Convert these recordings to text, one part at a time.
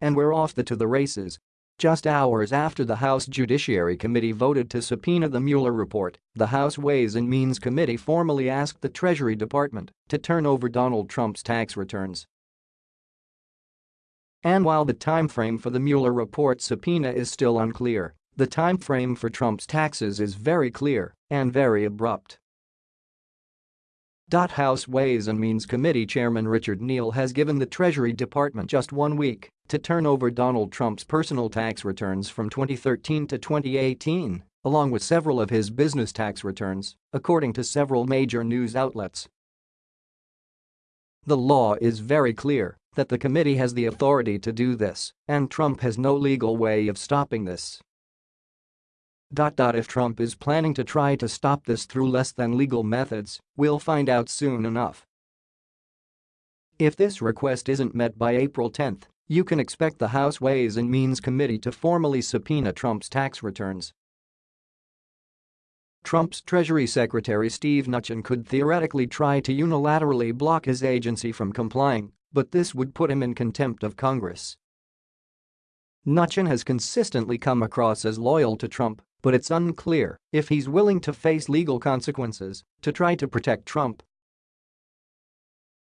And we're off the to the races. Just hours after the House Judiciary Committee voted to subpoena the Mueller report, the House Ways and Means Committee formally asked the Treasury Department to turn over Donald Trump's tax returns. And while the timeframe for the Mueller report subpoena is still unclear, the timeframe for Trump's taxes is very clear and very abrupt. House Ways and Means Committee Chairman Richard Neal has given the Treasury Department just one week to turn over Donald Trump's personal tax returns from 2013 to 2018, along with several of his business tax returns, according to several major news outlets. The law is very clear that the committee has the authority to do this, and Trump has no legal way of stopping this. If Trump is planning to try to stop this through less than legal methods, we'll find out soon enough. If this request isn't met by April 10, you can expect the House Ways and Means Committee to formally subpoena Trump's tax returns. Trump's Treasury Secretary Steve Mnuchin could theoretically try to unilaterally block his agency from complying, but this would put him in contempt of Congress. Mnuchin has consistently come across as loyal to Trump but it's unclear if he's willing to face legal consequences to try to protect Trump.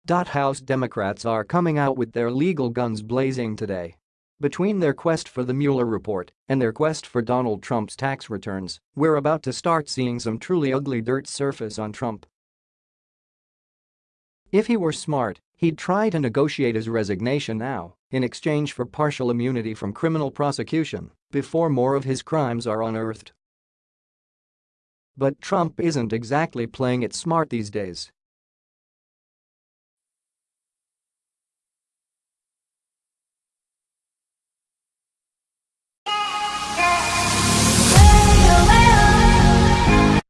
House Democrats are coming out with their legal guns blazing today. Between their quest for the Mueller report and their quest for Donald Trump's tax returns, we're about to start seeing some truly ugly dirt surface on Trump. If he were smart, he'd try to negotiate his resignation now in exchange for partial immunity from criminal prosecution before more of his crimes are unearthed. But Trump isn't exactly playing it smart these days.